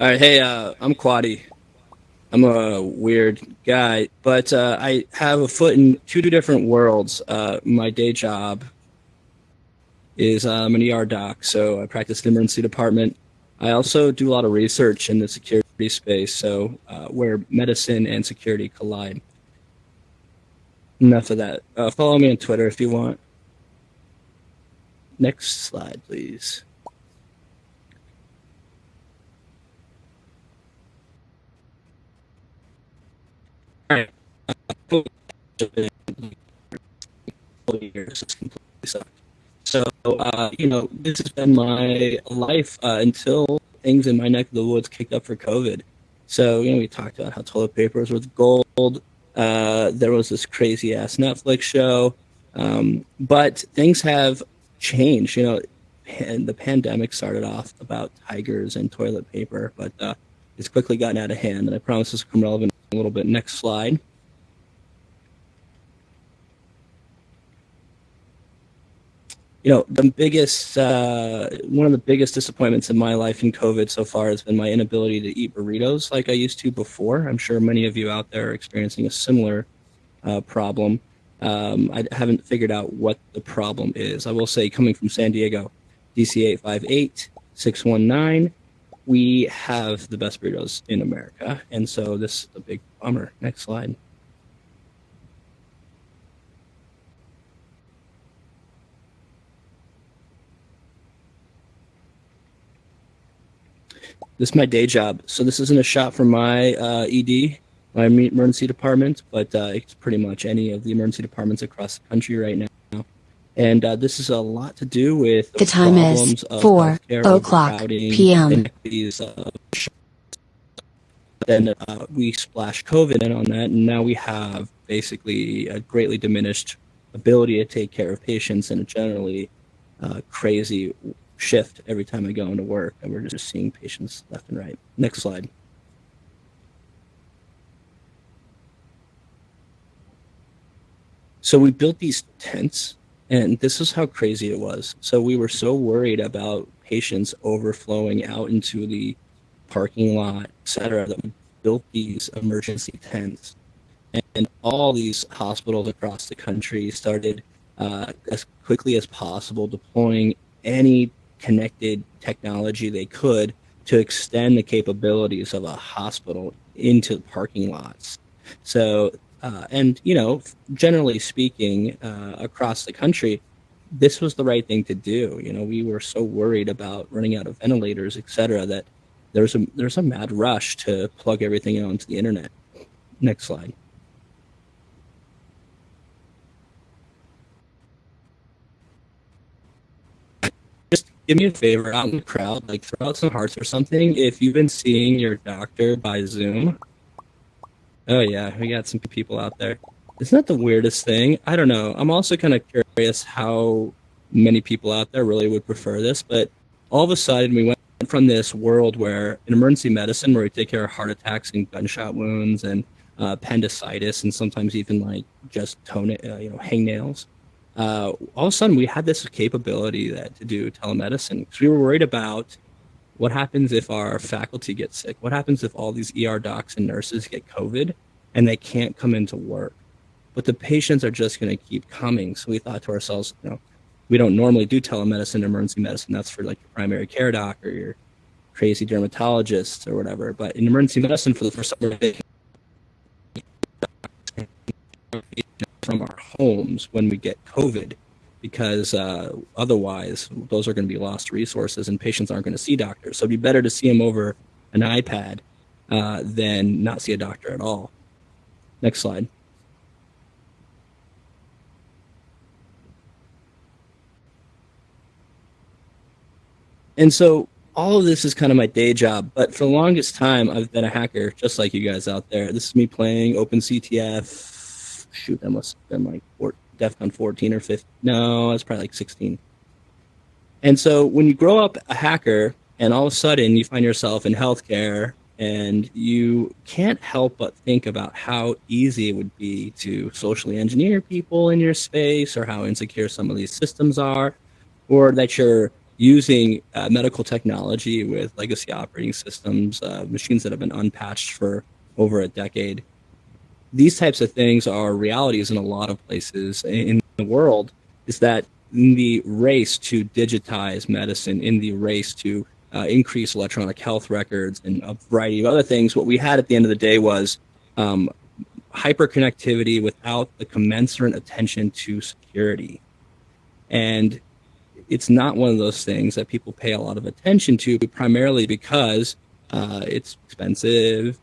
All right, hey, uh, I'm Quaddi. I'm a weird guy, but uh, I have a foot in two different worlds. Uh, my day job is uh, I'm an ER doc, so I practice in the emergency department. I also do a lot of research in the security space, so uh, where medicine and security collide. Enough of that. Uh, follow me on Twitter if you want. Next slide, please. So, uh, you know, this has been my life uh, until things in my neck of the woods kicked up for COVID. So, you know, we talked about how toilet paper was worth gold. Uh, there was this crazy ass Netflix show. Um, but things have changed. You know, and the pandemic started off about tigers and toilet paper, but uh, it's quickly gotten out of hand. And I promise this will become relevant a little bit. Next slide. You know, the biggest, uh, one of the biggest disappointments in my life in COVID so far has been my inability to eat burritos like I used to before. I'm sure many of you out there are experiencing a similar uh, problem. Um, I haven't figured out what the problem is. I will say, coming from San Diego, DC 858 619, we have the best burritos in America. And so this is a big bummer. Next slide. This is my day job. So this isn't a shot from my uh, ED, my emergency department, but uh, it's pretty much any of the emergency departments across the country right now. And uh, this is a lot to do with the, the time is 4 o'clock p.m. Uh, then uh, we splashed COVID in on that, and now we have basically a greatly diminished ability to take care of patients and a generally uh, crazy shift every time I go into work, and we're just seeing patients left and right. Next slide. So we built these tents and this is how crazy it was. So we were so worried about patients overflowing out into the parking lot, et cetera, that we built these emergency tents. And all these hospitals across the country started uh, as quickly as possible deploying any connected technology they could to extend the capabilities of a hospital into parking lots. So uh, and, you know, generally speaking, uh, across the country, this was the right thing to do. You know, we were so worried about running out of ventilators, et cetera, that there's a, there's a mad rush to plug everything onto the internet. Next slide. Just give me a favor out in the crowd, like throw out some hearts or something. If you've been seeing your doctor by Zoom, Oh yeah, we got some people out there. Isn't that the weirdest thing? I don't know. I'm also kind of curious how many people out there really would prefer this, but all of a sudden we went from this world where in emergency medicine, where we take care of heart attacks and gunshot wounds and uh, appendicitis and sometimes even like just tone, uh, you know, hangnails. Uh, all of a sudden we had this capability that to do telemedicine because we were worried about what happens if our faculty gets sick? What happens if all these ER docs and nurses get COVID and they can't come into work? But the patients are just going to keep coming. So we thought to ourselves, you know, we don't normally do telemedicine, emergency medicine. That's for like your primary care doc or your crazy dermatologist or whatever. But in emergency medicine, for the first time, from our homes when we get COVID because uh, otherwise those are going to be lost resources and patients aren't going to see doctors. So it'd be better to see them over an iPad uh, than not see a doctor at all. Next slide. And so all of this is kind of my day job, but for the longest time, I've been a hacker, just like you guys out there. This is me playing OpenCTF. Shoot, that must have been like 14 DEFCON 14 or 15. No, it's probably like 16. And so when you grow up a hacker and all of a sudden you find yourself in healthcare and you can't help but think about how easy it would be to socially engineer people in your space or how insecure some of these systems are or that you're using uh, medical technology with legacy operating systems, uh, machines that have been unpatched for over a decade. These types of things are realities in a lot of places in the world. Is that in the race to digitize medicine, in the race to uh, increase electronic health records and a variety of other things, what we had at the end of the day was um, hyperconnectivity without the commensurate attention to security. And it's not one of those things that people pay a lot of attention to, primarily because uh, it's expensive.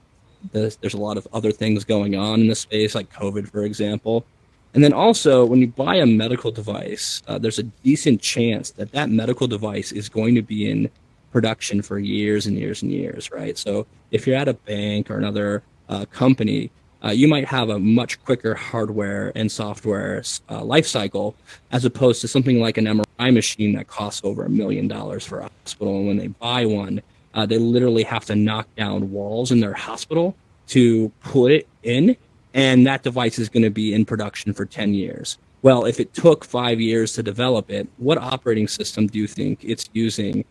There's, there's a lot of other things going on in the space, like COVID, for example. And then also, when you buy a medical device, uh, there's a decent chance that that medical device is going to be in production for years and years and years, right? So if you're at a bank or another uh, company, uh, you might have a much quicker hardware and software uh, life cycle as opposed to something like an MRI machine that costs over a million dollars for a hospital. And when they buy one, uh, they literally have to knock down walls in their hospital to put it in. And that device is going to be in production for 10 years. Well, if it took five years to develop it, what operating system do you think it's using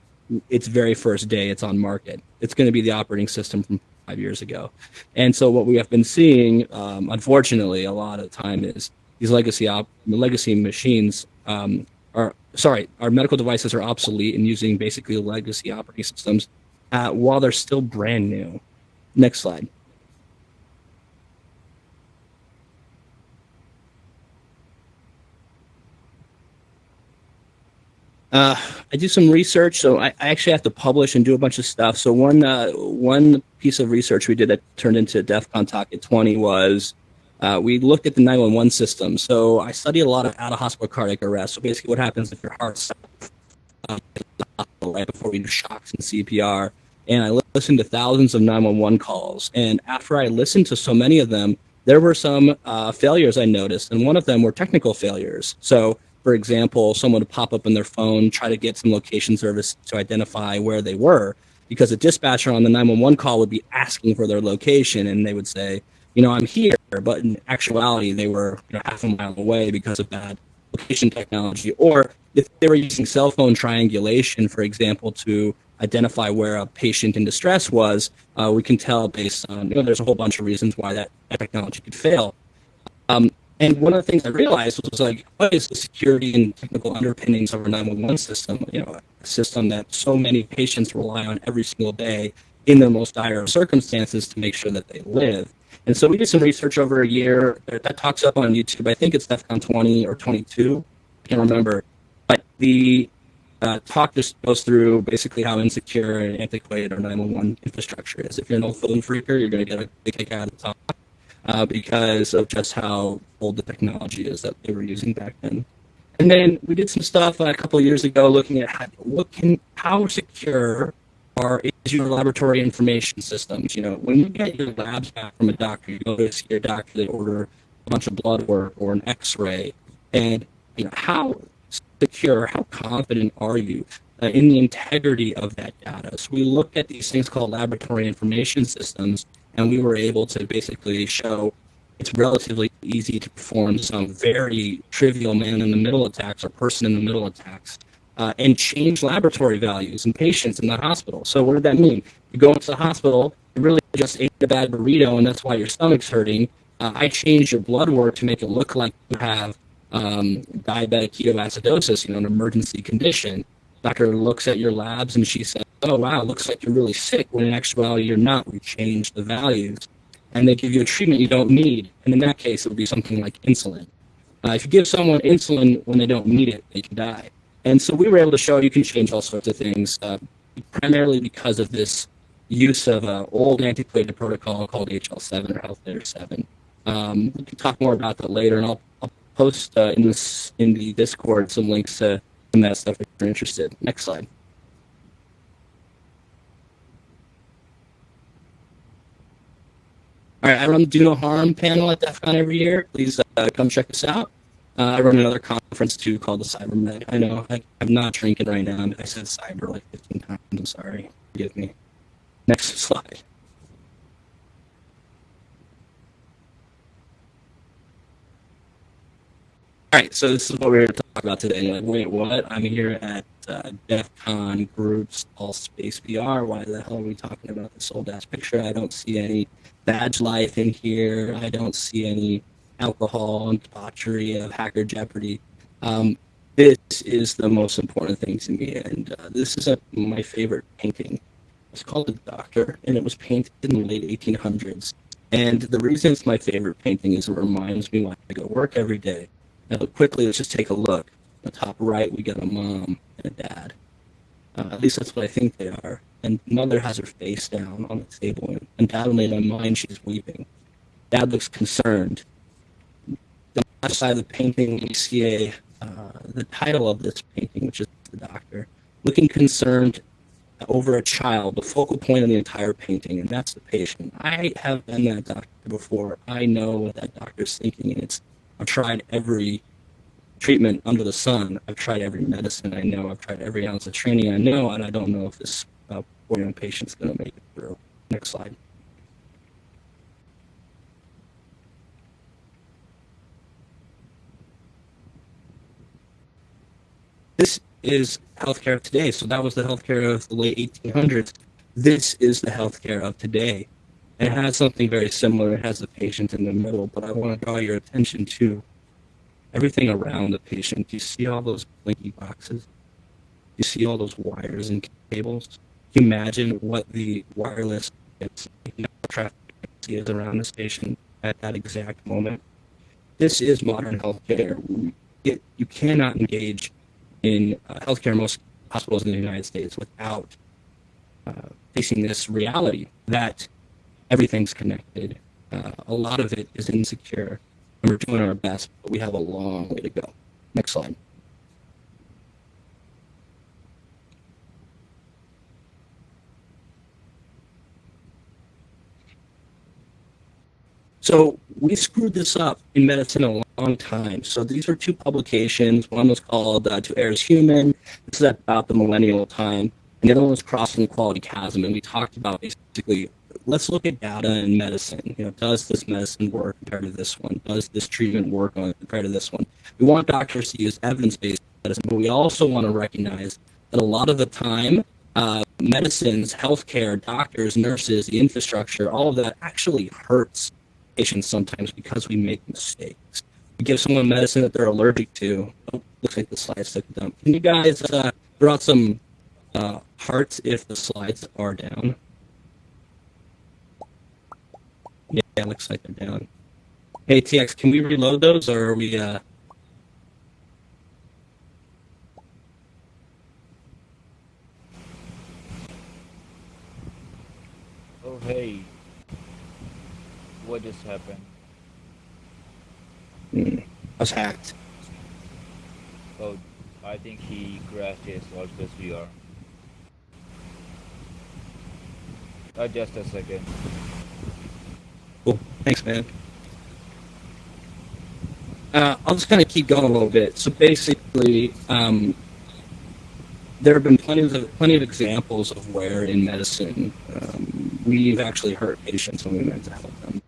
its very first day it's on market? It's going to be the operating system from five years ago. And so what we have been seeing, um, unfortunately, a lot of the time is these legacy op- legacy machines um, are sorry, our medical devices are obsolete and using basically legacy operating systems uh, while they're still brand new. Next slide. Uh, I do some research, so I, I, actually have to publish and do a bunch of stuff. So one uh, one piece of research we did that turned into DEF CON Talk at 20 was uh, we looked at the 911 system. So I studied a lot of out of hospital cardiac arrest. So basically, what happens if your heart stops uh, right before we do shocks and CPR. And I listened to thousands of 911 calls. And after I listened to so many of them, there were some uh, failures I noticed, and one of them were technical failures. So for example, someone would pop up on their phone, try to get some location service to identify where they were, because a dispatcher on the 911 call would be asking for their location, and they would say, you know, I'm here, but in actuality, they were you know, half a mile away because of bad location technology. Or if they were using cell phone triangulation, for example, to identify where a patient in distress was, uh, we can tell based on, you know, there's a whole bunch of reasons why that, technology could fail. Um, and one of the things I realized was like, what is the security and technical underpinnings of our 911 system? You know, a system that so many patients rely on every single day in their most dire circumstances to make sure that they live. And so we did some research over a year that talks up on YouTube. I think it's DEFCON 20 or 22. I can't remember. But the uh, talk just goes through basically how insecure and antiquated our 911 infrastructure is. If you're an old phone phreaker, you're going to get a big kick out of the talk uh, because of just how old the technology is that they were using back then. And then we did some stuff uh, a couple years ago looking at how, what can, how secure are is your laboratory information systems. You know, when you get your labs back from a doctor, you go to see your doctor, they order a bunch of blood work or an X-ray, and you know how secure, how confident are you uh, in the integrity of that data? So we look at these things called laboratory information systems, and we were able to basically show it's relatively easy to perform some very trivial man-in-the-middle attacks or person-in-the-middle attacks uh, and change laboratory values in patients in the hospital. So what did that mean? You go into the hospital, you really just ate a bad burrito, and that's why your stomach's hurting. Uh, I changed your blood work to make it look like you have um, diabetic ketoacidosis, you know, an emergency condition. Doctor looks at your labs and she says, oh, wow, looks like you're really sick, when in actuality you're not. We changed the values. And they give you a treatment you don't need. And in that case, it would be something like insulin. Uh, if you give someone insulin when they don't need it, they can die. And so we were able to show you can change all sorts of things, uh, primarily because of this use of an old antiquated protocol called HL7 or Health Layer 7. Um, we can talk more about that later, and I'll, I'll post uh, in this in the Discord some links to some that stuff if you're interested. Next slide. All right, I run the Do No Harm panel at DEF CON every year. Please uh, come check us out. Uh, I run another conference too called the CyberMed. I know I, am not drinking right now. I said cyber like 15 times. I'm sorry. Forgive me. Next slide. All right, so this is what we're going to talk about today. Like, wait, what? I'm here at uh, DEF CON groups, AltspaceVR. Why the hell are we talking about this old ass picture? I don't see any badge life in here. I don't see any alcohol and debauchery of hacker jeopardy. Um, this is the most important thing to me, and uh, this is a, my favorite painting. It's called The Doctor, and it was painted in the late 1800s. And the reason it's my favorite painting is it reminds me why I go work every day. Now, quickly, let's just take a look. The top right, we got a mom and a dad. Uh, at least that's what I think they are. And mother has her face down on the table, and undoubtedly in my mind, she's weeping. Dad looks concerned. The left side of the painting, we see a, uh, the title of this painting, which is The Doctor, looking concerned over a child, the focal point of the entire painting, and that's the patient. I have been that doctor before. I know what that doctor's thinking, and it's I've tried every treatment under the sun. I've tried every medicine I know. I've tried every ounce of training I know, and I don't know if this uh, poor young patient's going to make it through. Next slide. This is healthcare of today. So that was the healthcare of the late 1800s. This is the healthcare of today. It has something very similar. It has the patient in the middle, but I want to draw your attention to everything around the patient. Do you see all those blinky boxes? You see all those wires and cables? Imagine what the wireless traffic is around this patient at that exact moment? This is modern healthcare. It, you cannot engage in uh, healthcare in most hospitals in the United States without uh, facing this reality that everything's connected. Uh, a lot of it is insecure, and we're doing our best, but we have a long way to go. Next slide. So we screwed this up in medicine a long time. So these are two publications. One was called uh, To Err is Human. This is about the millennial time. And the other one was Crossing the Quality Chasm. And we talked about basically, let's look at data in medicine. You know, does this medicine work compared to this one? Does this treatment work on compared to this one? We want doctors to use evidence-based medicine, but we also want to recognize that a lot of the time, uh, medicines, healthcare, doctors, nurses, the infrastructure, all of that actually hurts patients sometimes because we make mistakes. We give someone medicine that they're allergic to. Oh, looks like the slides took dump. Can you guys uh, out some uh, hearts if the slides are down? Yeah, it looks like they're down. Hey, TX, can we reload those or are we... Uh... Oh, hey. What just happened? Mm, I was hacked. Oh, I think he crashed his Oculus VR. Uh, just a second. Cool. Thanks, man. Uh, I'll just kind of keep going a little bit. So basically, um, there have been plenty of plenty of examples of where in medicine um, we've actually hurt patients when we meant to help them.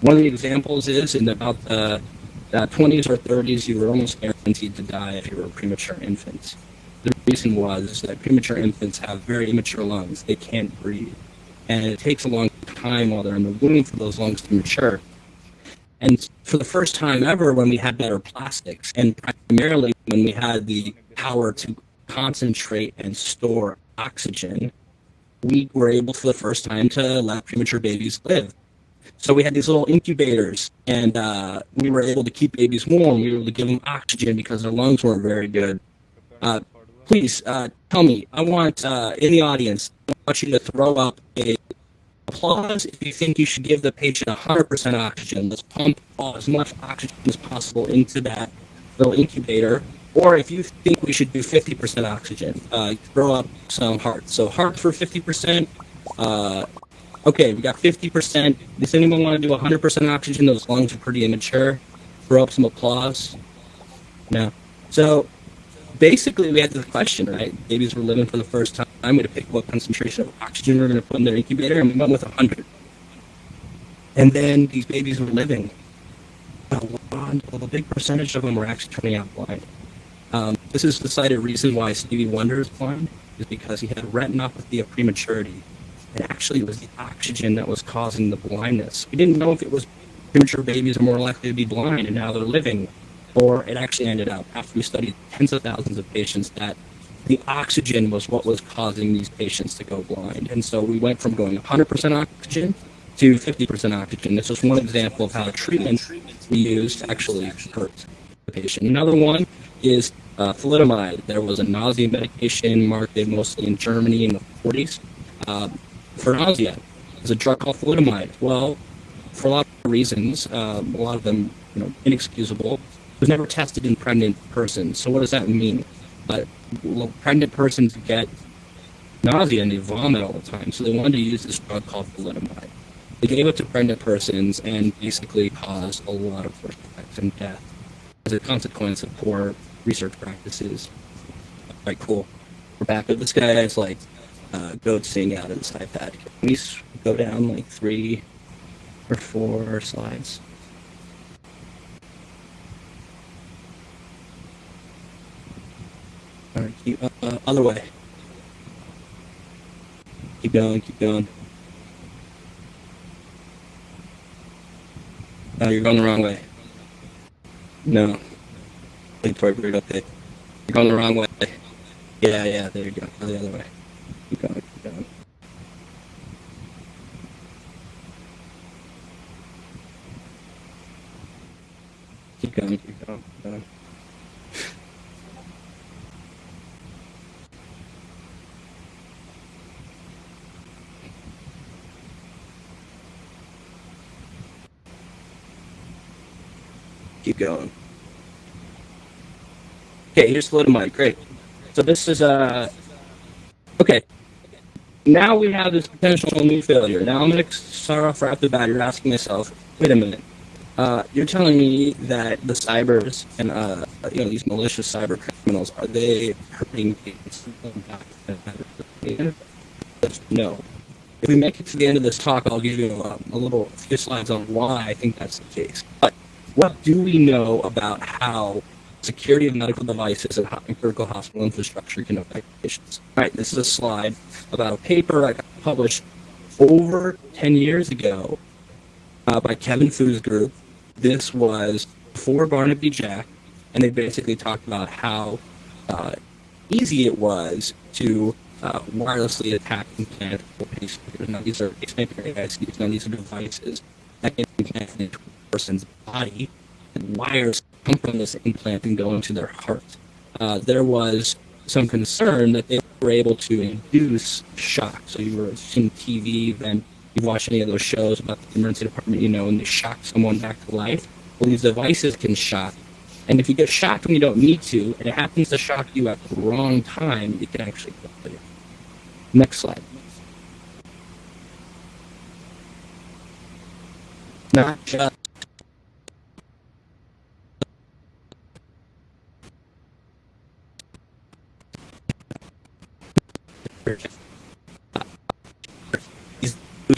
One of the examples is in about the uh, 20s or 30s, you were almost guaranteed to die if you were a premature infant. The reason was that premature infants have very immature lungs. They can't breathe. And it takes a long time while they're in the womb for those lungs to mature. And for the first time ever, when we had better plastics, and primarily when we had the power to concentrate and store oxygen, we were able for the first time to let premature babies live. So we had these little incubators, and uh, we were able to keep babies warm. We were able to give them oxygen because their lungs weren't very good. Uh, please uh, tell me. I want uh, in the audience. I want you to throw up a applause if you think you should give the patient 100% oxygen. Let's pump as much oxygen as possible into that little incubator. Or if you think we should do 50% oxygen, uh, throw up some hearts. So heart for 50%, uh, Okay, we got 50%. Does anyone want to do 100% oxygen? Those lungs are pretty immature. Throw up some applause. No. So basically, we had the question, right? Babies were living for the first time. We going to pick what concentration of oxygen we are going to put in their incubator, and we went with 100. And then these babies were living. A, lot, a big percentage of them were actually turning out blind. Um, This is the cited reason why Stevie Wonder is blind, is because he had retinopathy of prematurity. And actually, it was the oxygen that was causing the blindness. We didn't know if it was premature babies are more likely to be blind and now they're living, or it actually ended up, after we studied tens of thousands of patients, that the oxygen was what was causing these patients to go blind. And so we went from going 100% oxygen to 50% oxygen. This is one example of how treatment we used actually hurt the patient. Another one is uh, thalidomide. There was a nausea medication marketed mostly in Germany in the 40s uh, for nausea. There's a drug called thalidomide. Well, for a lot of reasons, um, a lot of them you know, inexcusable, was never tested in pregnant persons. So what does that mean? But well, pregnant persons get nausea and they vomit all the time. So they wanted to use this drug called thalidomide. They gave it to pregnant persons and basically caused a lot of birth defects and death as a consequence of poor research practices. Right, cool. We're back. This guy is like uh, goatsing out of this iPad. Can we go down like three or four slides? All right, keep, uh, uh, other way. Keep going, keep going. No, you're going the wrong way. No. Victoria Bird, okay. You're going the wrong way. Yeah, yeah, there you go. Go the other way. Keep going, keep going. Keep going, keep going, keep going. Keep going. Okay, here's thalidomide. Great. So this is uh okay. Now we have this potential new failure. Now I'm gonna start off right off the bat. You're asking yourself, wait a minute. Uh, you're telling me that the cybers and uh, you know these malicious cyber criminals are they hurting No. If we make it to the end of this talk, I'll give you a, a little few slides on why I think that's the case. But what do we know about how security of medical devices and critical hospital infrastructure can affect patients? All right, this is a slide about a paper I published over 10 years ago uh, by Kevin Fu's group. This was before Barnaby Jack, and they basically talked about how uh, easy it was to uh, wirelessly attack implantable pacemakers. Now, these are pacemaker ICs. Now, these are devices that into a person's body, and wires come from this implant and go into their heart. Uh, there was some concern that they were able to induce shock. So you were seeing TV, then you watch any of those shows about the emergency department, you know, and they shock someone back to life. Well, these devices can shock. And if you get shocked when you don't need to, and it happens to shock you at the wrong time, it can actually kill you. Next slide. Not just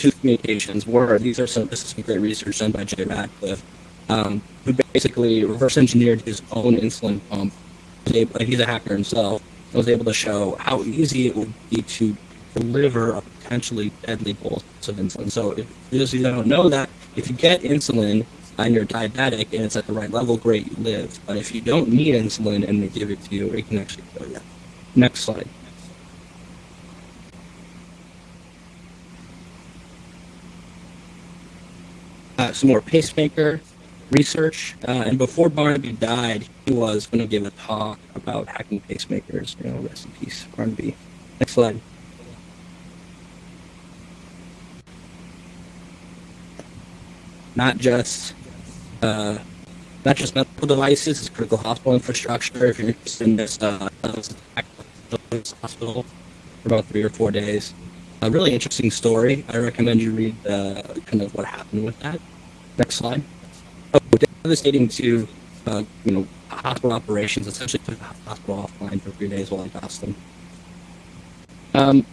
Bluetooth communications were these are some this is some great research done by Jay Radcliffe, um, who basically reverse engineered his own insulin pump. He's a hacker himself. And was able to show how easy it would be to deliver a potentially deadly bolus of insulin. So if you don't know that, if you get insulin and you're diabetic and it's at the right level, great, you live. But if you don't need insulin and they give it to you, it can actually kill you. Next slide. Some more pacemaker research. Uh, and before Barnaby died, he was going to give a talk about hacking pacemakers. You know, rest in peace, Barnaby. Next slide. Not just uh, not just medical devices, it's critical hospital infrastructure. If you're interested in this, uh, hospital for about three or four days a really interesting story. I recommend you read uh, kind of what happened with that. Next slide. Oh, devastating to uh, you know hospital operations. Essentially, took the hospital offline for three days while I passed them. Um,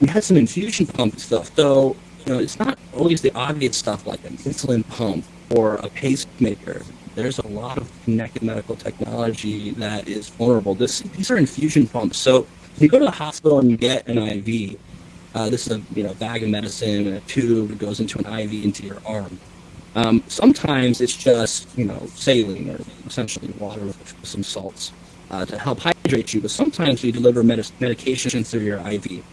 we had some infusion pump stuff, though. You know, it's not always the obvious stuff like an insulin pump or a pacemaker. there's a lot of connected medical technology that is vulnerable. This, these are infusion pumps. So you go to the hospital and you get an IV. Uh, this is a you know bag of medicine and a tube that goes into an IV into your arm. Um, sometimes it's just you know saline or essentially water with some salts uh, to help hydrate you. But sometimes we deliver med- medications through your IV,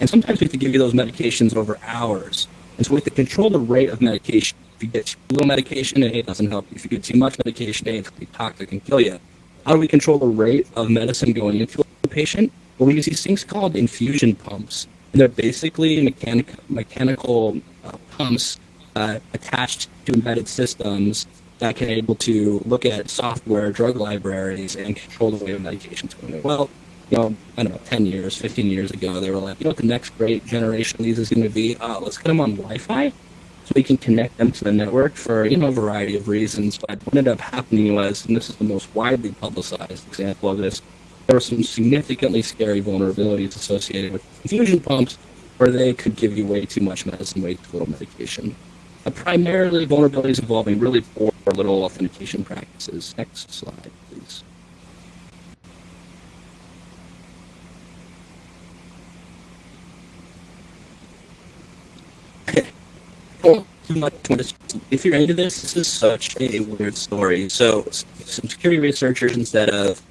and sometimes we have to give you those medications over hours. And so we have to control the rate of medication. If you get too little medication, it doesn't help. If you get too much medication, it can be toxic and kill you. How do we control the rate of medicine going into a patient? Well, we use these things called infusion pumps. And they're basically mechanic, mechanical uh, pumps uh, attached to embedded systems that can able to look at software, drug libraries, and control the way of medications going. Well, you know, I don't know, 10 years, 15 years ago, they were like, you know what the next great generation of these is going to be? Uh, let's get them on Wi-Fi so we can connect them to the network for, you know, a variety of reasons. But what ended up happening was, and this is the most widely publicized example of this, there were some significantly scary vulnerabilities associated with infusion pumps where they could give you way too much medicine, way too little medication. Uh, primarily vulnerabilities involving really poor little authentication practices. Next slide, please. if you're into this, this is such a weird story. So, some security researchers, instead of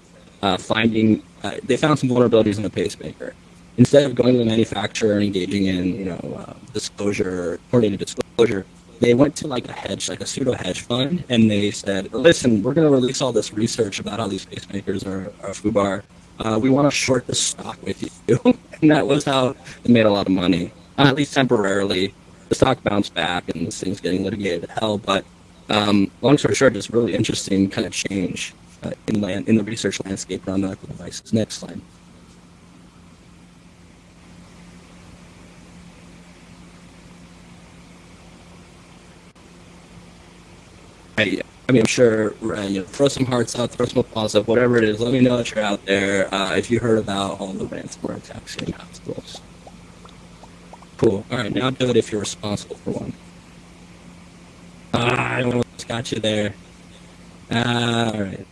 uh, finding, uh, they found some vulnerabilities in a pacemaker. Instead of going to the manufacturer and engaging in, you know, uh, disclosure, coordinated disclosure, they went to like a hedge, like a pseudo hedge fund, and they said, "Listen, we're going to release all this research about how these pacemakers are, are FUBAR. Uh, we want to short the stock with you." and that was how they made a lot of money, uh, at least temporarily the stock bounced back and this thing's getting litigated to hell. But um, long story short, it's really interesting kind of change uh, in land in the research landscape around medical devices. Next slide. Hey, I mean, I'm sure, uh, you know, throw some hearts out, throw some applause up, whatever it is. Let me know that you're out there. Uh, if you heard about all the ransomware attacks in hospitals. Cool. All right, now do it if you're responsible for one. Ah, I almost got you there. Ah, all right.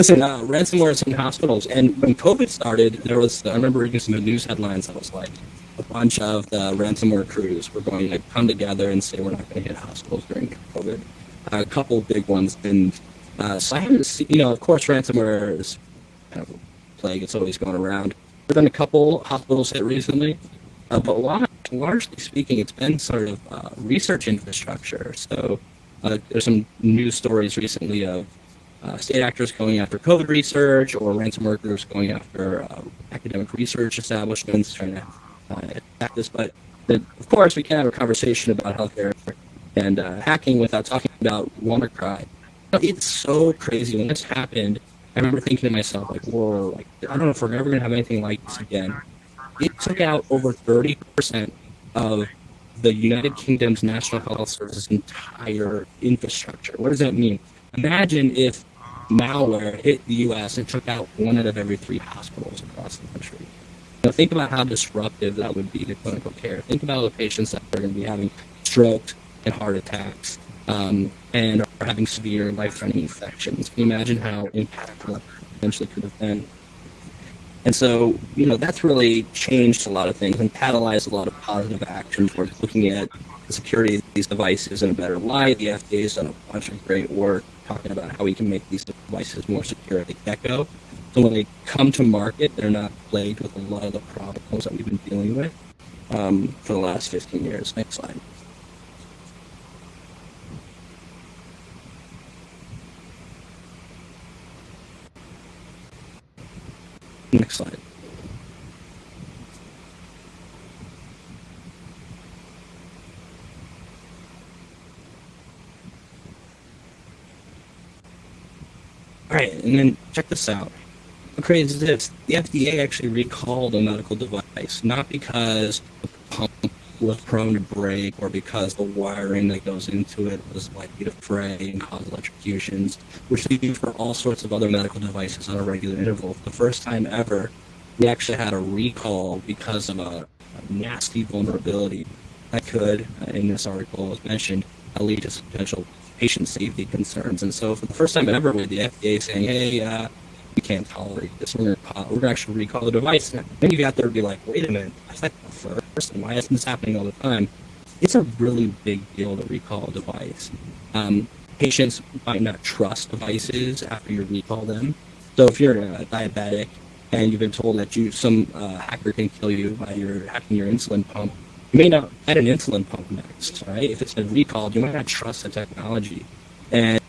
Listen, uh, ransomware is in hospitals, and when COVID started, there was, I remember reading some news headlines that was like, a bunch of the ransomware crews were going to come together and say we're not going to hit hospitals during COVID. A couple big ones, and uh, so I haven't seen, you know, of course, ransomware is kind of a plague, it's always going around. There have been a couple hospitals hit recently, uh, but lot, largely speaking, it's been sort of uh, research infrastructure. So uh, there's some news stories recently of uh, state actors going after COVID research or ransomware groups going after uh, academic research establishments trying to uh, this. But of course, we can't have a conversation about healthcare and hacking without talking about WannaCry. It's so crazy when this happened. I remember thinking to myself, like, whoa, like, I don't know if we're ever going to have anything like this again it took out over 30% of the United Kingdom's National Health Service's entire infrastructure. What does that mean? Imagine if malware hit the US and took out one out of every three hospitals across the country. Now, think about how disruptive that would be to clinical care. Think about the patients that are going to be having strokes and heart attacks um, and are having severe life-threatening infections. Can you imagine how impactful that potentially could have been? And so, you know, that's really changed a lot of things and catalyzed a lot of positive action towards looking at the security of these devices in a better light. The FDA has done a bunch of great work talking about how we can make these devices more secure at the get-go. So when they come to market, they're not plagued with a lot of the problems that we've been dealing with um, for the last 15 years. Next slide. Next slide. All right, and then check this out. Crazy is this? The FDA actually recalled a medical device, not because the pump was prone to break or because the wiring that goes into it was likely to fray and cause electrocutions, which they do for all sorts of other medical devices on a regular interval. The first time ever, we actually had a recall because of a, a nasty vulnerability that could, uh, in this article as mentioned, lead to potential patient safety concerns. And so for the first time ever, with the FDA saying, "Hey, uh, we can't tolerate this. We're gonna we're gonna actually recall the device." And many of you out there would be like, "Wait a minute, I thought the first, and why isn't this happening all the time?" It's a really big deal to recall a device. Um, patients might not trust devices after you recall them. So if you're a diabetic and you've been told that you some uh, hacker can kill you by your hacking your insulin pump, you may not add an insulin pump next, right? If it's been recalled, you might not trust the technology. And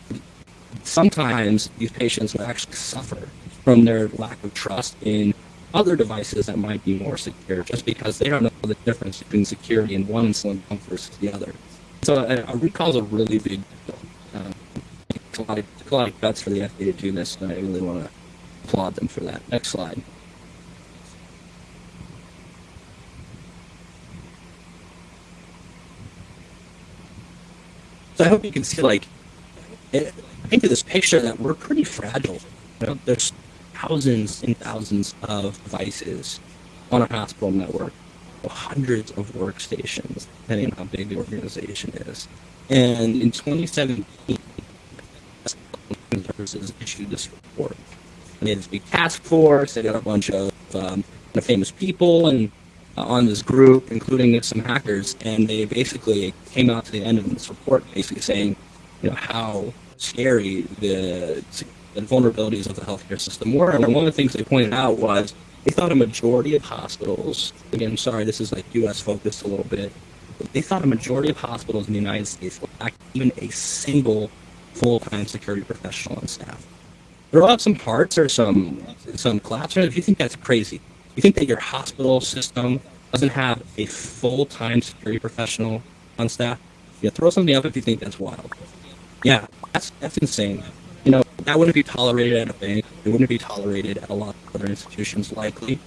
sometimes these patients will actually suffer from their lack of trust in other devices that might be more secure just because they don't know the difference between security in one insulin pump versus the other. So a, a recall is a really big deal. Um, a lot of, a lot of guts for the FDA to do this, and I really want to applaud them for that. Next slide. So I hope you can see, like, it, I think of this picture that we're pretty fragile. You know, there's thousands and thousands of devices on a hospital network, hundreds of workstations, depending on how big the organization is. And in 2017, services issued this report. And they had this big task force. They got a bunch of um, famous people and uh, on this group, including some hackers, and they basically came out to the end of this report, basically saying, you know, how scary the, the vulnerabilities of the healthcare system were. And one of the things they pointed out was they thought a majority of hospitals, again, sorry, this is like U.S. focused a little bit, they thought a majority of hospitals in the United States lacked even a single full-time security professional on staff. Throw out some parts or some some classrooms if you think that's crazy. You think that your hospital system doesn't have a full-time security professional on staff? Yeah, throw something up if you think that's wild. Yeah, that's that's insane. You know, that wouldn't be tolerated at a bank. It wouldn't be tolerated at a lot of other institutions, likely.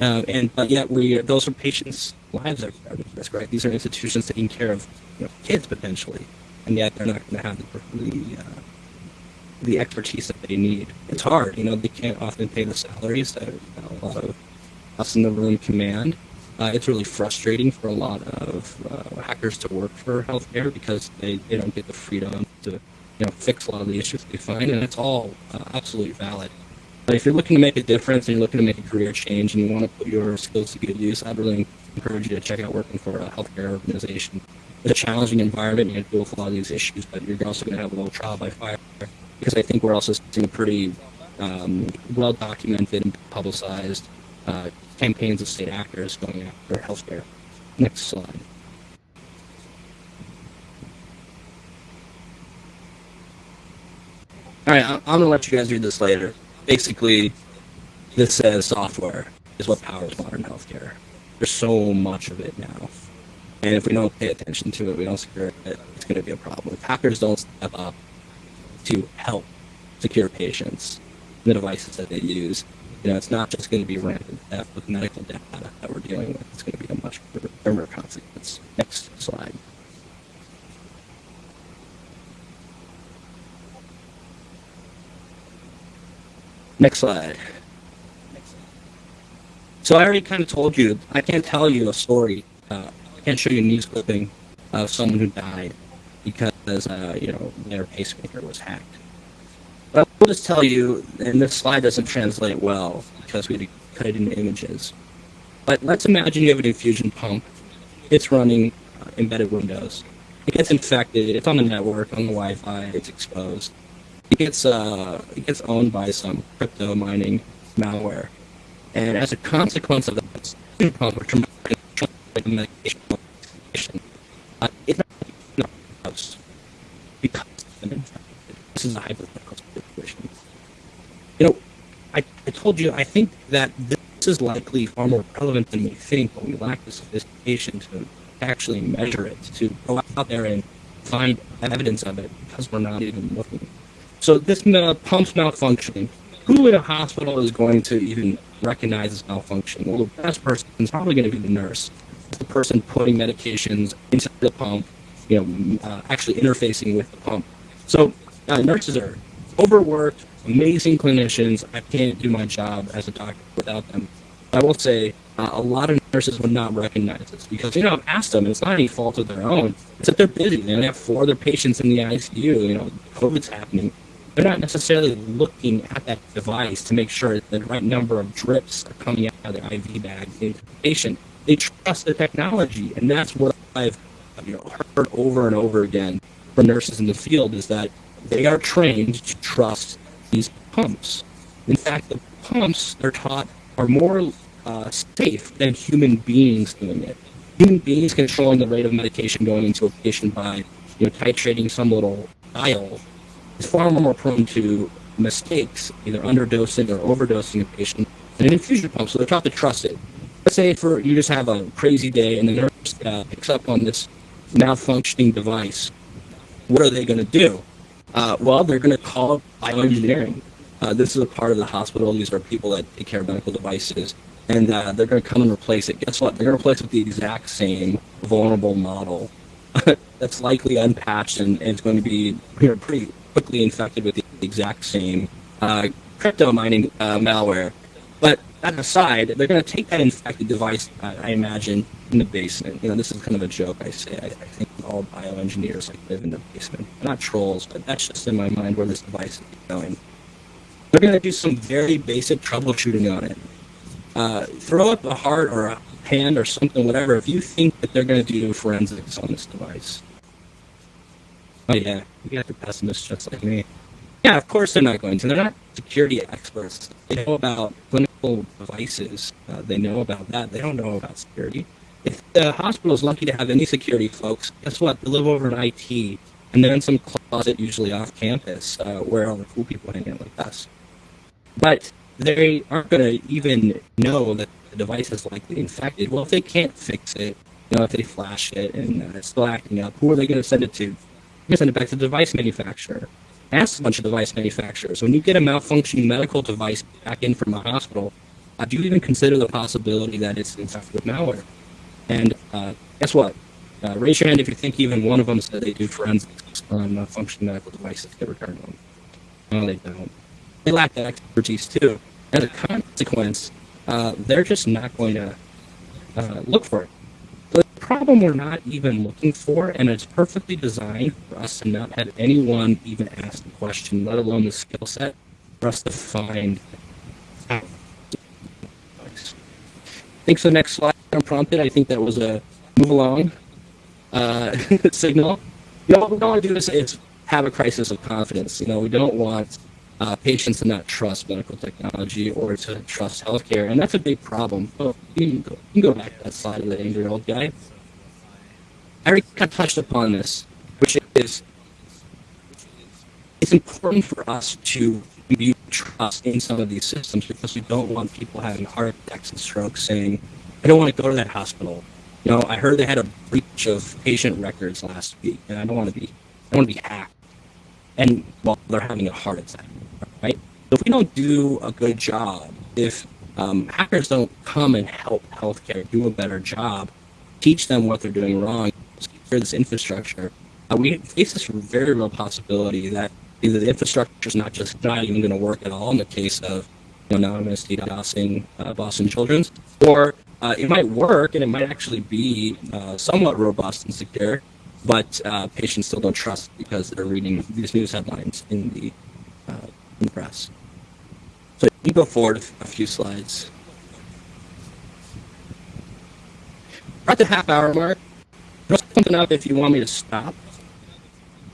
Uh, and but yet, we those are patients' lives are at risk, right? These are institutions taking care of you know, kids potentially, and yet they're not going to have the the, uh, the expertise that they need. It's hard, you know. They can't often pay the salaries that a lot of us in the room command. Uh, it's really frustrating for a lot of uh, hackers to work for healthcare because they, they don't get the freedom to you know fix a lot of the issues they find, and it's all uh, absolutely valid. But if you're looking to make a difference and you're looking to make a career change and you want to put your skills to good use, I'd really encourage you to check out working for a healthcare organization. It's a challenging environment. You have to deal with a lot of these issues, but you're also going to have a little trial by fire because I think we're also seeing pretty um, well documented and publicized uh, campaigns of state actors going after healthcare. Next slide. All right, I'm going to let you guys read this later. Basically, this says software is what powers modern healthcare. There's so much of it now. And if we don't pay attention to it, we don't secure it, it's going to be a problem. If hackers don't step up to help secure patients, the devices that they use, you know, it's not just going to be random theft with medical data that we're dealing with. It's going to be a much firmer consequence. Next slide. Next slide. So I already kind of told you, I can't tell you a story. Uh, I can't show you a news clipping of someone who died because, uh, you know, their pacemaker was hacked. But I will just tell you, and this slide doesn't translate well because we cut it into images. But let's imagine you have an infusion pump. It's running uh, embedded Windows. It gets infected. It's on the network, on the Wi-Fi. It's exposed. It gets uh, it gets owned by some crypto mining malware, and as a consequence of that, pump, which medication, uh, it's not because this is a hypothetical. You know, I, I told you, I think that this is likely far more relevant than we think, but we lack the sophistication to actually measure it, to go out there and find evidence of it because we're not even looking. So this uh, pump's malfunctioning. Who in a hospital is going to even recognize this malfunction? Well, the best person is probably going to be the nurse. The person putting medications into the pump, you know, uh, actually interfacing with the pump. So uh, nurses are overworked, amazing clinicians. I can't do my job as a doctor without them. I will say uh, a lot of nurses would not recognize this because you know I've asked them, it's not any fault of their own. It's that they're busy. They have four other patients in the ICU. You know, COVID's happening. They're not necessarily looking at that device to make sure that the right number of drips are coming out of their IV bag into the patient. They trust the technology, and that's what I've you know heard over and over again from nurses in the field is that they are trained to trust these pumps. In fact, the pumps they're taught are more uh, safe than human beings doing it. Human beings controlling the rate of medication going into a patient by you know titrating some little dial is far more prone to mistakes, either underdosing or overdosing a patient than an infusion pump. So they're taught to trust it. Let's say for you just have a crazy day and the nurse uh, picks up on this malfunctioning device. What are they going to do? Uh, well, they're going to call bioengineering. Uh, this is a part of the hospital. These are people that take care of medical devices, and uh, they're going to come and replace it. Guess what? They're going to replace it with the exact same vulnerable model that's likely unpatched and, and it's going to be you know, pretty quickly infected with the exact same uh, crypto mining uh, malware. But that aside, they're going to take that infected device, I imagine, in the basement. You know, this is kind of a joke I say. I, I think all bioengineers like live in the basement. Not trolls, but that's just in my mind where this device is going. They're going to do some very basic troubleshooting on it. Uh, throw up a heart or a hand or something, whatever, if you think that they're going to do forensics on this device. Oh yeah, you guys are pessimists just like me. Yeah, of course they're not going to. They're not security experts. They know about clinical devices. Uh, they know about that. They don't know about security. If the hospital is lucky to have any security folks, guess what? They live over in IT, and they're in some closet, usually off campus, uh, where all the cool people hang out like us. But they aren't going to even know that the device is likely infected. Well, if they can't fix it, you know, if they flash it and uh, it's still acting up, who are they going to send it to? you send it back to the device manufacturer. Ask a bunch of device manufacturers. When you get a malfunctioning medical device back in from a hospital, uh, do you even consider the possibility that it's infected with malware? And uh, guess what? Uh, raise your hand if you think even one of them said they do forensics on uh, functioning medical devices get returned them. No, they don't. They lack that expertise too. As a consequence, uh, they're just not going to uh, look for it The problem we're not even looking for, and it's perfectly designed for us to not have anyone even ask the question, let alone the skill set, for us to find. I think so. Next slide, unprompted. I think that was a move along uh, signal. You know, what we don't want to do is, is have a crisis of confidence. You know, we don't want uh, patients to not trust medical technology or to trust healthcare, and that's a big problem. You can go, you can go back to that slide of the angry old guy. I already kind of touched upon this, which is it's important for us to view trust in some of these systems because we don't want people having heart attacks and strokes saying, I don't want to go to that hospital. You know, I heard they had a breach of patient records last week, and I don't want to be, I want to be hacked. And while well, they're having a heart attack, right? So if we don't do a good job, if um, hackers don't come and help healthcare do a better job, teach them what they're doing wrong, secure this infrastructure, uh, we face this very real possibility that either the infrastructure is not just not even going to work at all in the case of you know, anonymous DDoSing uh, Boston Children's, or uh, it might work and it might actually be uh, somewhat robust and secure, but uh, patients still don't trust because they're reading these news headlines in the, uh, in the press. So you go forward a few slides. We're at the half hour mark. Throw something up if you want me to stop.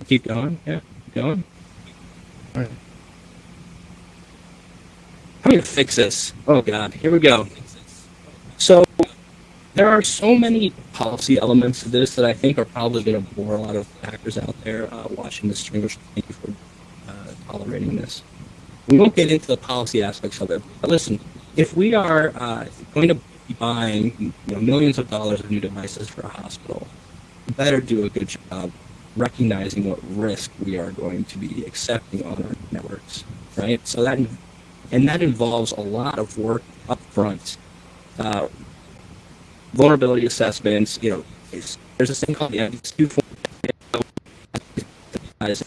Keep going. Yeah, keep going. All right. How going to fix this? Oh, God. Here we go. There are so many policy elements to this that I think are probably going to bore a lot of actors out there uh, watching the stream. Thank you for uh, tolerating this. We won't get into the policy aspects of it, but listen, if we are uh, going to be buying you know, millions of dollars of new devices for a hospital, better do a good job recognizing what risk we are going to be accepting on our networks, right? So that, and that involves a lot of work up front. Uh, vulnerability assessments, you know, there's this thing called the MDQ as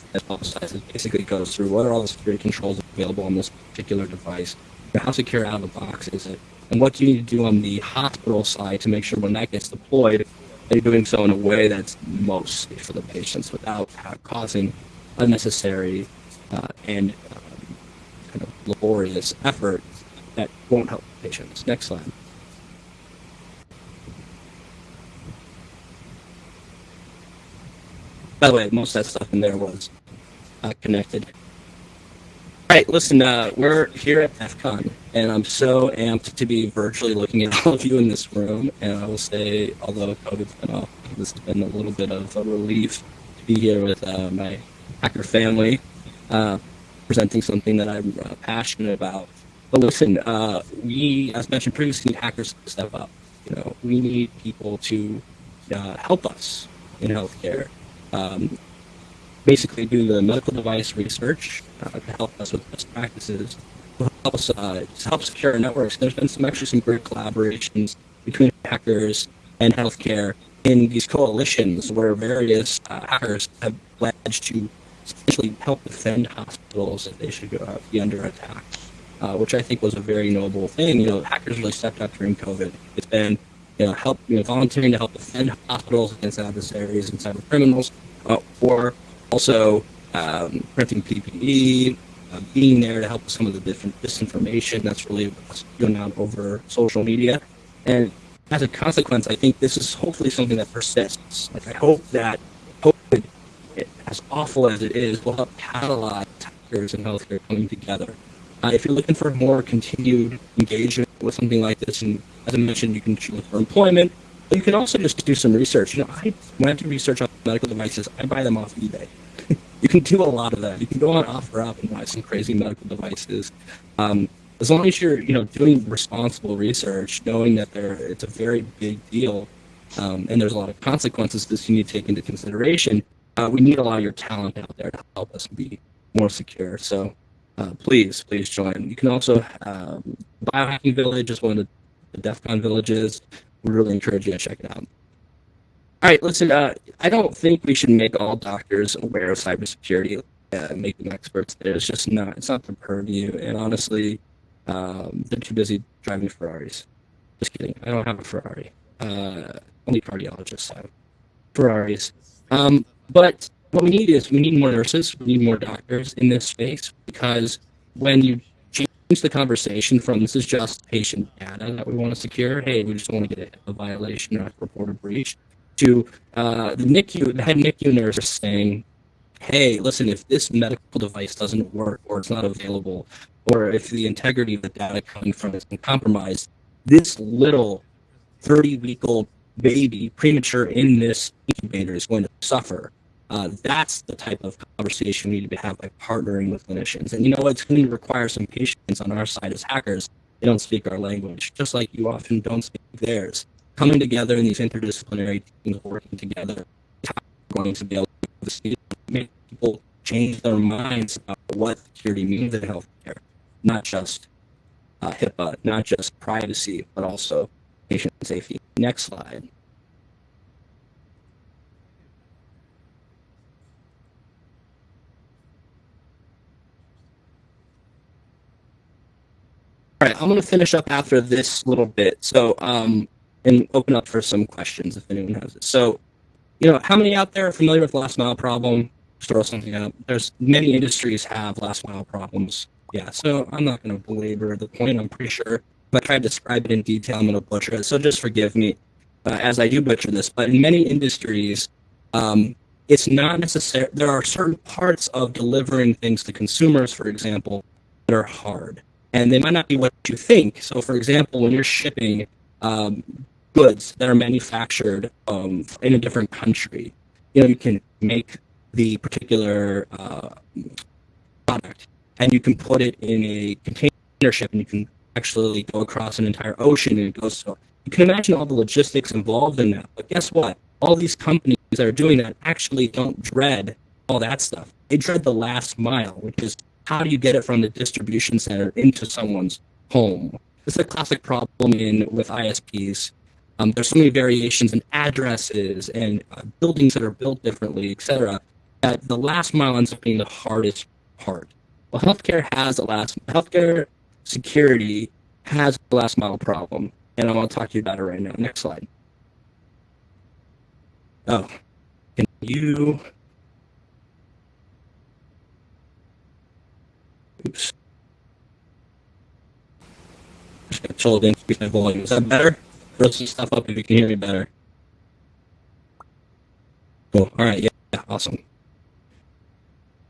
it basically goes through what are all the security controls available on this particular device. how secure out of the box is it? And what do you need to do on the hospital side to make sure when that gets deployed, that you're doing so in a way that's most safe for the patients without causing unnecessary uh, and um, kind of laborious effort that won't help patients. Next slide. By the way, most of that stuff in there was uh, connected. All right, listen, uh, we're here at DEF CON, and I'm so amped to be virtually looking at all of you in this room. And I will say, although COVID's been off, this has been a little bit of a relief to be here with uh, my hacker family, uh, presenting something that I'm uh, passionate about. But listen, uh, we, as mentioned previously, need hackers to step up. You know, we need people to help us in healthcare. Um, basically do the medical device research uh, to help us with best practices, to help us uh, to help secure networks. There's been some actually some great collaborations between hackers and healthcare in these coalitions where various uh, hackers have pledged to essentially help defend hospitals if they should go, uh, be under attack, uh, which I think was a very noble thing. You know, hackers really stepped up during COVID. It's been you know, help, you know, volunteering to help defend hospitals against adversaries and cyber criminals, uh, or also um, printing PPE, uh, being there to help with some of the different disinformation that's really going on over social media. And as a consequence, I think this is hopefully something that persists. Like I hope that COVID, as awful as it is, will help catalyze hackers and healthcare coming together. Uh, if you're looking for more continued engagement with something like this, and as I mentioned, you can look for employment, but you can also just do some research. You know, I, when I do research on medical devices, I buy them off eBay. you can do a lot of that. You can go on OfferUp and buy some crazy medical devices. Um, as long as you're, you know, doing responsible research, knowing that there it's a very big deal, um, and there's a lot of consequences that you need to take into consideration. Uh, we need a lot of your talent out there to help us be more secure. So uh, please, please join. You can also um, Biohacking Village is one of the, the DEF CON villages. We really encourage you to check it out. All right, listen. Uh, I don't think we should make all doctors aware of cybersecurity, uh, make them experts. It's just not. It's not their purview. And honestly, um, they're too busy driving Ferraris. Just kidding. I don't have a Ferrari. Uh, only cardiologists have Ferraris. Um, but what we need is we need more nurses. We need more doctors in this space because when you change the conversation from this is just patient data that we want to secure. Hey, we just want to get a, violation or a reported breach to uh, the NICU, the head NICU nurse saying, hey, listen, if this medical device doesn't work or it's not available, or if the integrity of the data coming from it been compromised, this little 30 week old baby premature in this incubator is going to suffer. Uh, that's the type of conversation we need to have by partnering with clinicians. And you know, it's going to require some patience on our side as hackers. They don't speak our language, just like you often don't speak theirs coming together in these interdisciplinary teams working together we're going to be able to make people change their minds about what security means in healthcare, not just uh, HIPAA, not just privacy, but also patient safety. Next slide. All right, I'm going to finish up after this little bit. So um, and open up for some questions if anyone has it. So, you know, how many out there are familiar with last mile problem? Just throw something up. There's many industries have last mile problems. Yeah, so I'm not going to belabor the point. I'm pretty sure if I try to describe it in detail, I'm going to butcher it. So just forgive me uh, as I do butcher this. But in many industries, um, it's not necessary. There are certain parts of delivering things to consumers, for example, that are hard. And they might not be what you think. So, for example, when you're shipping um, goods that are manufactured um, in a different country. You know, you can make the particular uh, product and you can put it in a container ship and you can actually go across an entire ocean and it goes so you can imagine all the logistics involved in that. But guess what? All these companies that are doing that actually don't dread all that stuff. They dread the last mile, which is how do you get it from the distribution center into someone's home? Is a classic problem in with ISPs um, there's so many variations in addresses and uh, buildings that are built differently, et cetera, that the last mile ends up being the hardest part. Well, healthcare has a last healthcare security has a last mile problem, and I'm going to talk to you about it right now. Next slide. Oh, can you? Oops. Just told to increase my volume. Is that better? Throw some stuff up if you can hear me better. Cool. All right. Yeah. awesome.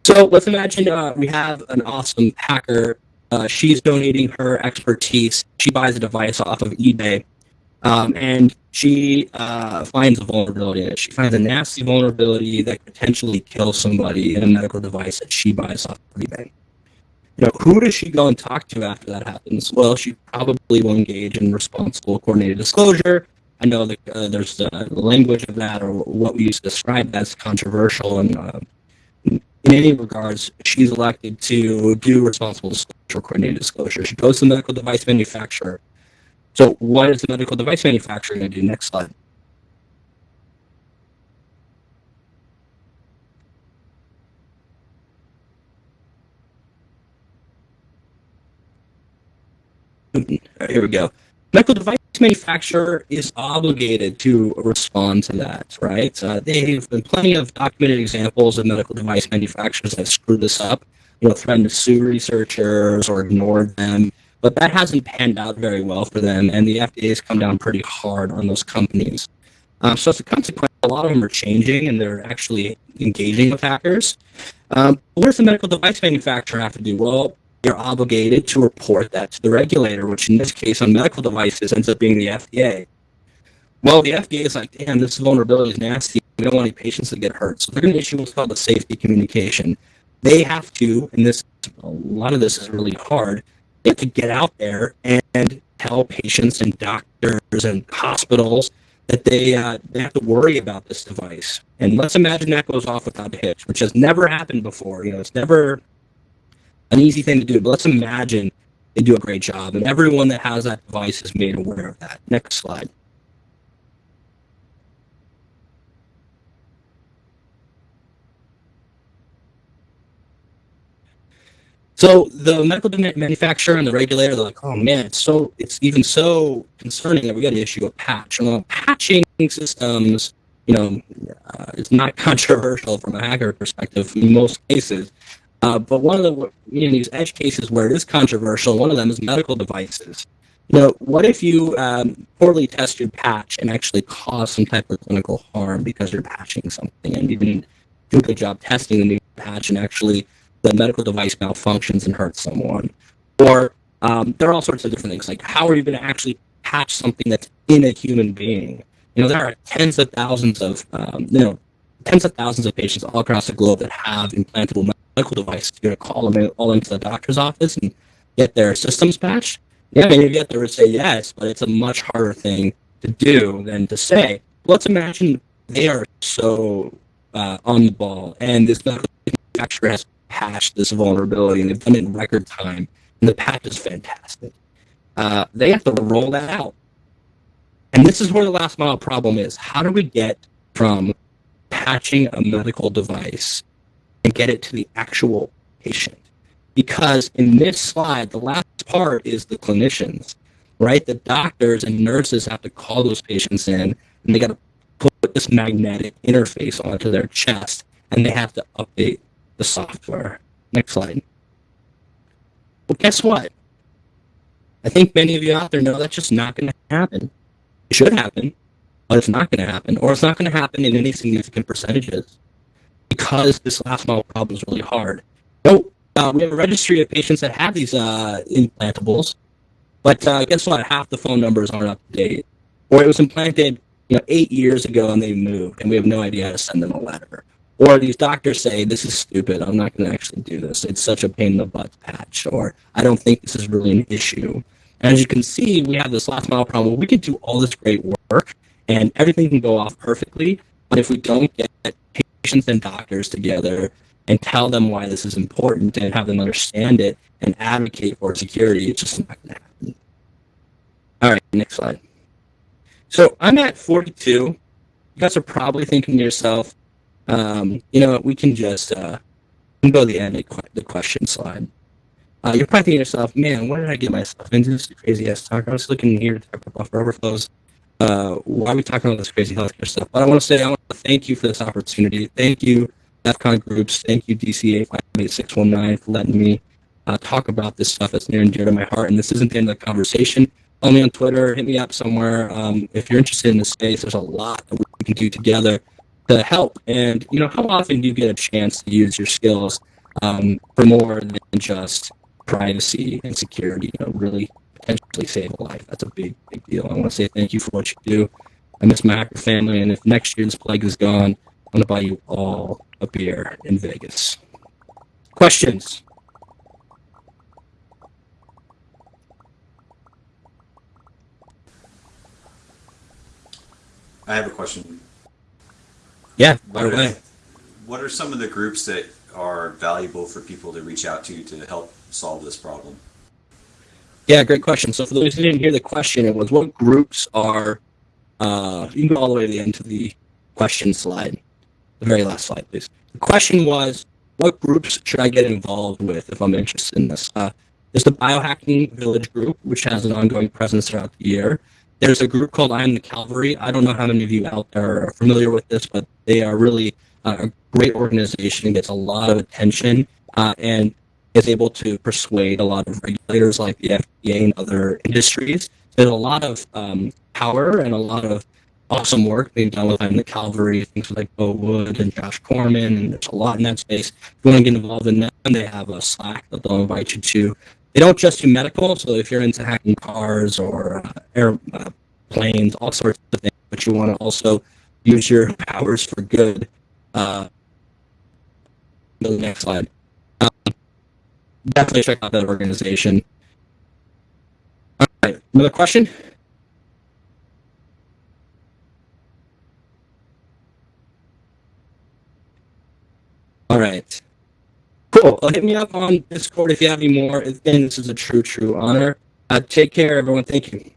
So let's imagine uh, we have an awesome hacker. Uh, she's donating her expertise. She buys a device off of eBay, um, and she uh, finds a vulnerability in it. She finds a nasty vulnerability that could potentially kill somebody in a medical device that she buys off of eBay. You know, who does she go and talk to after that happens? Well, she probably will engage in responsible coordinated disclosure. I know that uh, there's the language of that, or what we used to describe as controversial and uh, in any regards, she's elected to do responsible disclosure, coordinated disclosure. She goes to the medical device manufacturer. So what is the medical device manufacturer going to do? Next slide. Here we go. Medical device manufacturer is obligated to respond to that, right? Uh, there have been plenty of documented examples of medical device manufacturers that screwed this up, you know, threatened to sue researchers or ignored them, but that hasn't panned out very well for them, and the FDA has come down pretty hard on those companies. Um, so as a consequence, a lot of them are changing and they're actually engaging with hackers. Um, what does the medical device manufacturer have to do? Well, you're obligated to report that to the regulator, which in this case on medical devices ends up being the FDA. Well, the FDA is like, damn, this vulnerability is nasty. We don't want any patients to get hurt. So they're going to issue what's called a safety communication. They have to, and this a lot of this is really hard, they have to get out there and tell patients and doctors and hospitals that they uh, they have to worry about this device. And let's imagine that goes off without a hitch, which has never happened before. You know, it's never an easy thing to do. But let's imagine they do a great job, and everyone that has that device is made aware of that. Next slide. So the medical manufacturer and the regulator, they're like, oh man, it's so it's even so concerning that we got to issue a patch. And patching systems, you know, uh, it's not controversial from a hacker perspective in most cases. Uh, but one of the you know, these edge cases where it is controversial, one of them is medical devices. You know, what if you um, poorly test your patch and actually cause some type of clinical harm because you're patching something and you didn't do a good job testing the new patch and actually the medical device malfunctions and hurts someone? Or um, there are all sorts of different things like how are you going to actually patch something that's in a human being? You know, there are tens of thousands of um, you know tens of thousands of patients all across the globe that have implantable medical device. You're going to call them all into the doctor's office and get their systems patched. Yeah, maybe get there would say yes, but it's a much harder thing to do than to say. Let's imagine they are so uh, on the ball, and this medical manufacturer has patched this vulnerability, and they've done it in record time, and the patch is fantastic. Uh, they have to roll that out. And this is where the last mile problem is. How do we get from patching a medical device and get it to the actual patient. Because in this slide, the last part is the clinicians, right? The doctors and nurses have to call those patients in and they got to put this magnetic interface onto their chest and they have to update the software. Next slide. Well, guess what? I think many of you out there know that's just not going to happen. It should happen, but it's not going to happen, or it's not going to happen in any significant percentages because this last mile problem is really hard. No, uh, we have a registry of patients that have these uh, implantables, but uh, guess what? Half the phone numbers aren't up to date, or it was implanted, you know, eight years ago and they moved, and we have no idea how to send them a letter. Or these doctors say, "This is stupid. I'm not going to actually do this. It's such a pain in the butt patch," or "I don't think this is really an issue." And as you can see, we have this last mile problem. We can do all this great work, and everything can go off perfectly, but if we don't get patients and doctors together and tell them why this is important and have them understand it and advocate for security, it's just not going to happen. All right, next slide. So I'm at 42. You guys are probably thinking to yourself, um, you know, we can just uh, go to the end of the question slide. uh, you're probably thinking to yourself, man, what did I get myself into this crazy ass talk? I was looking here about buffer overflows. Uh, why are we talking about this crazy healthcare stuff? But I want to say, I want to thank you for this opportunity. Thank you, DEFCON groups. Thank you, DCA 58619, for letting me uh, talk about this stuff that's near and dear to my heart. And this isn't the end of the conversation. Follow me on Twitter, hit me up somewhere. Um, if you're interested in the space, there's a lot that we can do together to help. And, you know, how often do you get a chance to use your skills um, for more than just privacy and security, you know, really potentially save a life. That's a big, big deal. I want to say thank you for what you do. I miss my hacker family, and if next year this plague is gone, I'm going to buy you all a beer in Vegas. Questions? I have a question. Yeah, by the way. what are some of the groups that are valuable for people to reach out to to help solve this problem? Yeah, great question. So for those who didn't hear the question, it was what groups are, uh, you can go all the way to the end of the question slide, the very last slide, please. The question was, what groups should I get involved with if I'm interested in this? Uh, there's the Biohacking Village group, which has an ongoing presence throughout the year. There's a group called I Am the Calvary. I don't know how many of you out there are familiar with this, but they are really uh, a great organization, gets a lot of attention, uh, and is able to persuade a lot of regulators like the FDA and other industries. There's a lot of um, power and a lot of awesome work being done with the Calvary, things like Beau Woods and Josh Corman, and there's a lot in that space. If you want to get involved in that, they have a Slack that they'll invite you to. They don't just do medical, so if you're into hacking cars or uh, air uh, all sorts of things, but you want to also use your powers for good. Uh, the next slide. Definitely check out that organization. All right, another question? All right. Cool. Hit me up on Discord if you have any more. Again, this is a true, true honor. Uh, take care, everyone. Thank you.